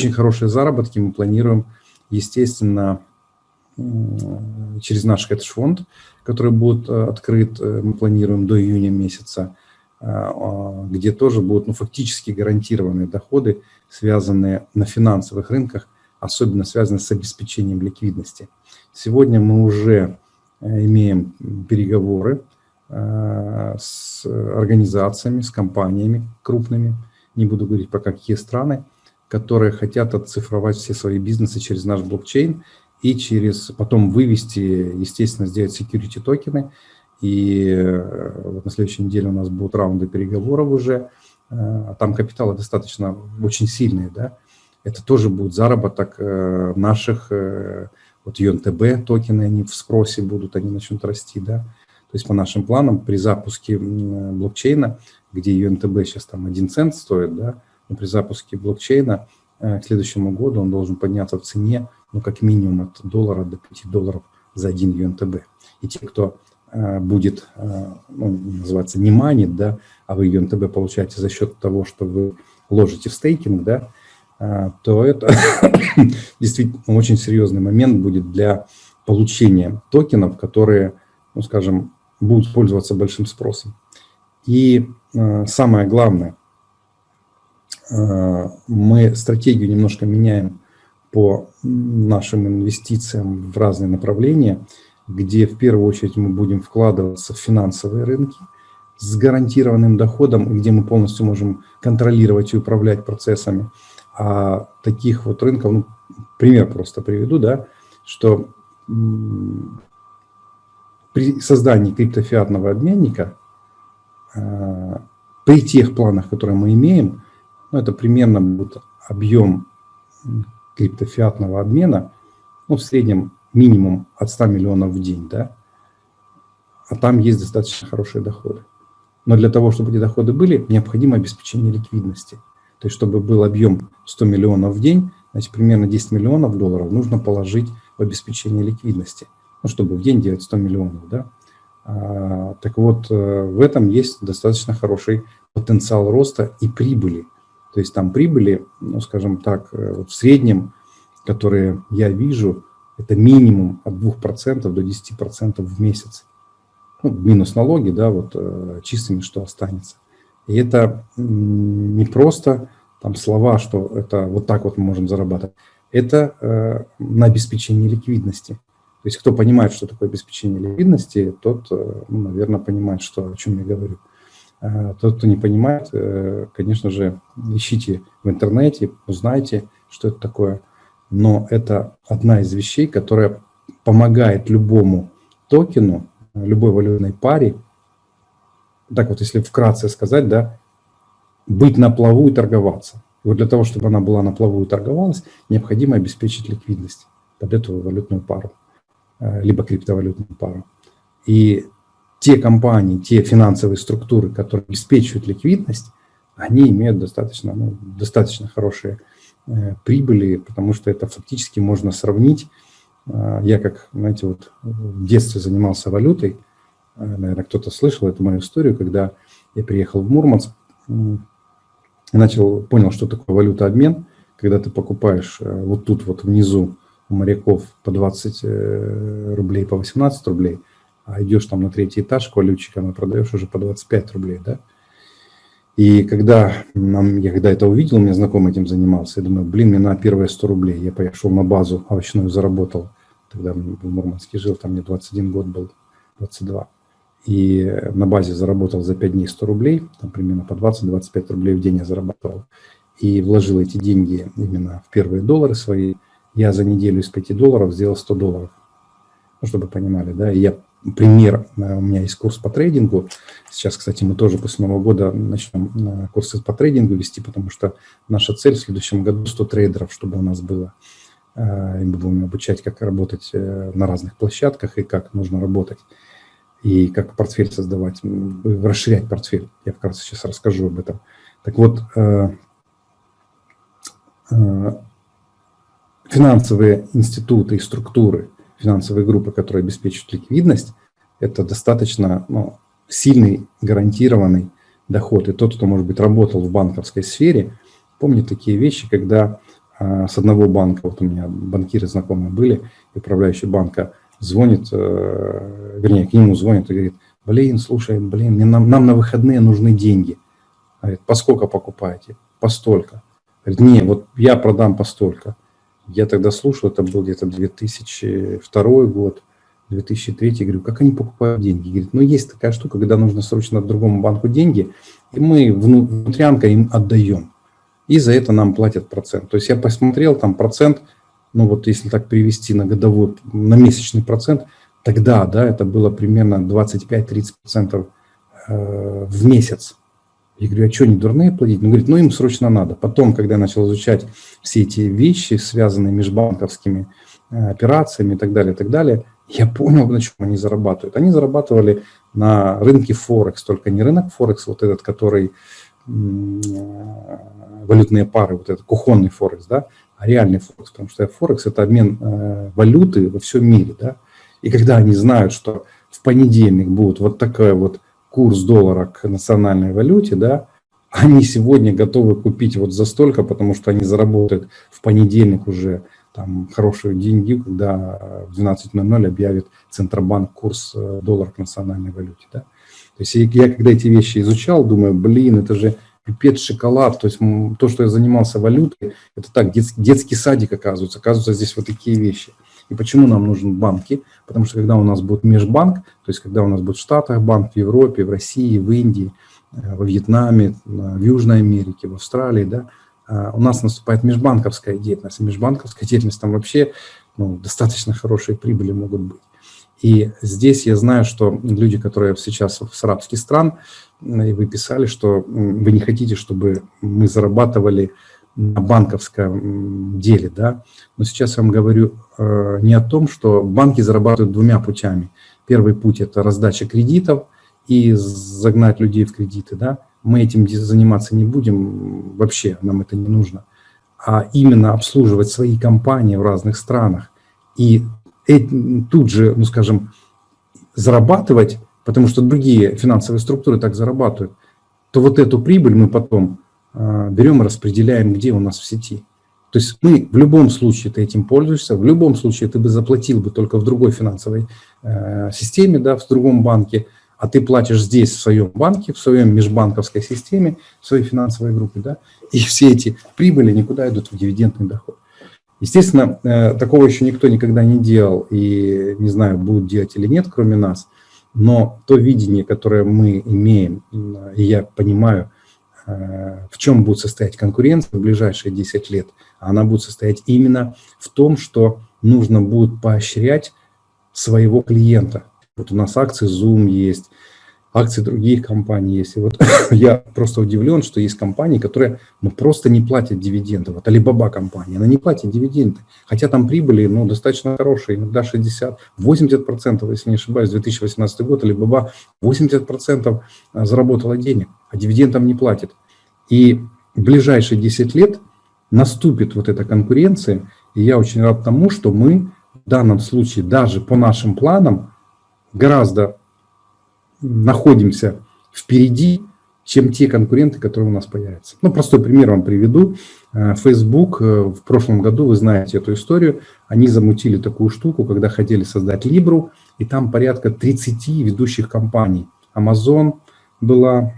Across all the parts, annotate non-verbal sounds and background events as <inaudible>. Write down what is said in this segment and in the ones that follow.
очень хорошие заработки мы планируем, естественно, через наш хедж-фонд, который будет э, открыт, э, мы планируем до июня месяца, а, где тоже будут ну, фактически гарантированные доходы, связанные на финансовых рынках, особенно связанные с обеспечением ликвидности. Сегодня мы уже э, имеем переговоры с организациями, с компаниями крупными, не буду говорить про какие страны, которые хотят оцифровать все свои бизнесы через наш блокчейн и через потом вывести, естественно, сделать security токены. И э, вот на следующей неделе у нас будут раунды переговоров уже. А там капиталы достаточно очень сильные, да. Это тоже будет заработок э, наших, вот UNTB токены, они в спросе будут, они начнут расти, да. То есть по нашим планам при запуске блокчейна, где UNTB сейчас там 1 цент стоит, да, при запуске блокчейна э, к следующему году он должен подняться в цене, ну, как минимум от доллара до 5 долларов за один UNTB. И те, кто э, будет, э, ну, называется, не манит, да, а вы UNTB получаете за счет того, что вы ложите в стейкинг, да, то это <coughs> действительно очень серьезный момент будет для получения токенов, которые, ну, скажем, будут пользоваться большим спросом. И самое главное, Э, мы стратегию немножко меняем по нашим инвестициям в разные направления, где в первую очередь мы будем вкладываться в финансовые рынки с гарантированным доходом, где мы полностью можем контролировать и управлять процессами. А таких вот рынков, ну, пример просто приведу, да, что при создании криптофиатного обменника э, при тех планах, которые мы имеем, ну, это примерно будет объем криптофиатного обмена, ну, в среднем минимум от 100 миллионов в день, да, а там есть достаточно хорошие доходы. Но для того, чтобы эти доходы были, необходимо обеспечение ликвидности. То есть, чтобы был объем 100 миллионов в день, значит, примерно 10 миллионов долларов нужно положить в обеспечение ликвидности, ну, чтобы в день делать 100 миллионов, да. А, так вот, э, в этом есть достаточно хороший потенциал роста и прибыли. То есть там прибыли, ну, скажем так, э, вот в среднем, которые я вижу, это минимум от 2% до 10% в месяц. Ну, минус налоги, да, вот э, чистыми что останется. И это не просто там слова, что это вот так вот мы можем зарабатывать. Это э, на обеспечении ликвидности. То есть кто понимает, что такое обеспечение ликвидности, тот, э, ну, наверное, понимает, что, о чем я говорю. Тот, кто не понимает, э, конечно же, ищите в интернете, узнайте, что это такое. Но это одна из вещей, которая помогает любому токену, любой валютной паре, так вот, если вкратце сказать, да, быть на плаву и торговаться. И вот для того, чтобы она была на плаву и торговалась, необходимо обеспечить ликвидность под эту валютную пару, э, либо криптовалютную пару. И те компании, те финансовые структуры, которые обеспечивают ликвидность, они имеют достаточно, ну, достаточно хорошие э, прибыли, потому что это фактически можно сравнить. Э, я как, знаете, вот в детстве занимался валютой, э, наверное, кто-то слышал эту мою историю, когда я приехал в Мурманск, э, начал, понял, что такое валютообмен, когда ты покупаешь э, вот тут вот внизу у моряков по 20 э, рублей, по 18 рублей – а идешь там на третий этаж к валютчикам и продаешь уже по 25 рублей, да. И когда, нам, я когда это увидел, у меня знакомый этим занимался, я думаю, блин, мне на первые 100 рублей. Я пошел на базу овощную, заработал, тогда в Мурманске жил, там мне 21 год был, 22. И на базе заработал за 5 дней 100 рублей, там примерно по 20-25 рублей в день я зарабатывал. И вложил эти деньги именно в первые доллары свои. Я за неделю из 5 долларов сделал 100 долларов, ну, чтобы понимали, да. И я пример. Э, у меня есть курс по трейдингу. Сейчас, кстати, мы тоже после Нового года начнем э, курсы по трейдингу вести, потому что наша цель в следующем году 100 трейдеров, чтобы у нас было. Э, и мы будем обучать, как работать на разных площадках и как нужно работать. И как портфель создавать, расширять портфель. Я вкратце сейчас расскажу об этом. Так вот, финансовые институты и структуры – финансовые группы, которые обеспечивают ликвидность, это достаточно ну, сильный гарантированный доход. И тот, кто, может быть, работал в банковской сфере, помнит такие вещи, когда а, с одного банка, вот у меня банкиры знакомые были, управляющий банка звонит, э, вернее, к нему звонит и говорит, блин, слушай, блин, нам, нам на выходные нужны деньги. Говорит, по сколько покупаете? По столько. Говорит, не, вот я продам по столько. Я тогда слушал, это был где-то 2002 год, 2003, говорю, как они покупают деньги? Говорит, ну есть такая штука, когда нужно срочно другому банку деньги, и мы внутрянка им отдаем. И за это нам платят процент. То есть я посмотрел, там процент, ну вот если так перевести на годовой, на месячный процент, тогда, да, это было примерно 25-30% э, в месяц. Я говорю, а что, не дурные платить? Он говорит, ну им срочно надо. Потом, когда я начал изучать все эти вещи, связанные межбанковскими э, операциями и так далее, и так далее, я понял, на чем они зарабатывают. Они зарабатывали на рынке Форекс, только не рынок Форекс, вот этот, который валютные пары, вот этот кухонный Форекс, да, а реальный Форекс, потому что Форекс – это обмен э, валюты во всем мире, да, и когда они знают, что в понедельник будет вот такой вот курс доллара к национальной валюте, да, они сегодня готовы купить вот за столько, потому что они заработают в понедельник уже там хорошие деньги, когда в 12.00 объявит Центробанк курс э, доллара к национальной валюте. Да? То есть я когда эти вещи изучал, думаю, блин, это же пипец шоколад, то есть то, что я занимался валютой, это так, детский, детский садик оказывается, оказывается здесь вот такие вещи. И почему нам нужны банки? Потому что когда у нас будет межбанк, то есть когда у нас будет в Штатах банк, в Европе, в России, в Индии, э, во Вьетнаме, в Южной Америке, в Австралии, да, а, у нас наступает межбанковская деятельность. межбанковская деятельность там вообще ну, достаточно хорошие прибыли могут быть. И здесь я знаю, что люди, которые сейчас с арабских стран, и вы писали, что вы не хотите, чтобы мы зарабатывали на банковском деле, да, но сейчас я вам говорю э, не о том, что банки зарабатывают двумя путями. Первый путь – это раздача кредитов и загнать людей в кредиты, да, мы этим заниматься не будем, вообще нам это не нужно, а именно обслуживать свои компании в разных странах и тут же, ну скажем, зарабатывать, потому что другие финансовые структуры так зарабатывают, то вот эту прибыль мы потом берем и распределяем, где у нас в сети. То есть мы в любом случае ты этим пользуешься, в любом случае ты бы заплатил бы только в другой финансовой э, системе, да, в другом банке, а ты платишь здесь, в своем банке, в своем межбанковской системе, в своей финансовой группе, да, и все эти прибыли никуда идут в дивидендный доход. Естественно, э, такого еще никто никогда не делал, и не знаю, будут делать или нет, кроме нас, но то видение, которое мы имеем, и я понимаю, в чем будет состоять конкуренция в ближайшие 10 лет, она будет состоять именно в том, что нужно будет поощрять своего клиента, вот у нас акции Zoom есть, акции других компаний есть. И вот <laughs> я просто удивлен, что есть компании, которые ну, просто не платят дивиденды. Вот Alibaba компания, она не платит дивиденды. Хотя там прибыли ну, достаточно хорошие, иногда 60, 80%, если не ошибаюсь, 2018 год Alibaba 80% а, заработала денег, а дивидендам не платит. И в ближайшие 10 лет наступит вот эта конкуренция, и я очень рад тому, что мы в данном случае даже по нашим планам гораздо находимся впереди, чем те конкуренты, которые у нас появятся. Ну, простой пример вам приведу. Э, Facebook э, в прошлом году, вы знаете эту историю, они замутили такую штуку, когда хотели создать Libru, и там порядка 30 ведущих компаний. Amazon была,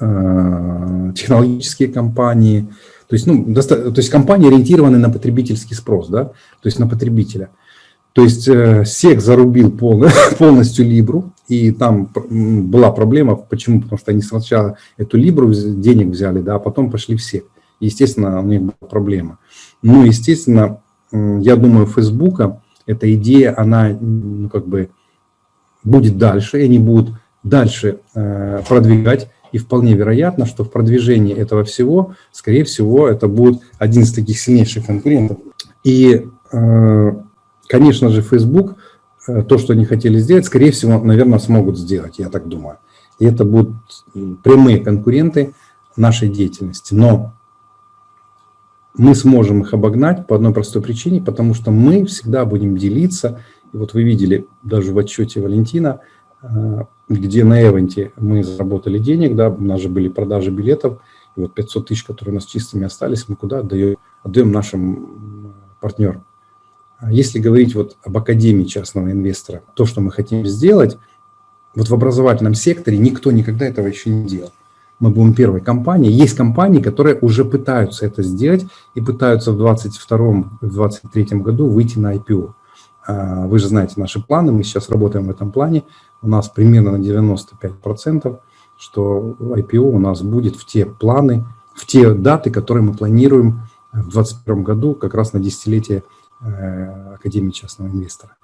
э, технологические компании, то есть, ну, то есть компании ориентированы на потребительский спрос, да, то есть на потребителя. То есть э, СЕК зарубил <laughs> полностью Либру, и там была проблема. Почему? Потому что они сначала эту Либру денег взяли, да, а потом пошли в СЕК. Естественно, у них была проблема. Ну, естественно, я думаю, Фейсбука эта идея, она ну, как бы будет дальше, и они будут дальше э, продвигать. И вполне вероятно, что в продвижении этого всего, скорее всего, это будет один из таких сильнейших конкурентов. И э, Конечно же, Facebook, э, то, что они хотели сделать, скорее всего, наверное, смогут сделать, я так думаю. И это будут прямые конкуренты нашей деятельности. Но мы сможем их обогнать по одной простой причине, потому что мы всегда будем делиться. И вот вы видели даже в отчете Валентина, э, где на Эвенте мы заработали денег, да, у нас же были продажи билетов, И вот 500 тысяч, которые у нас чистыми остались, мы куда отдаем? Отдаем нашим партнерам. А если говорить вот об Академии частного инвестора, то, что мы хотим сделать, вот в образовательном секторе никто никогда этого еще не делал. Мы будем первой компанией. Есть компании, которые уже пытаются это сделать и пытаются в 2022-2023 году выйти на IPO. А, вы же знаете наши планы, мы сейчас работаем в этом плане. У нас примерно на 95%, что IPO у нас будет в те планы, в те даты, которые мы планируем в 2021 году, как раз на десятилетие Академии частного инвестора.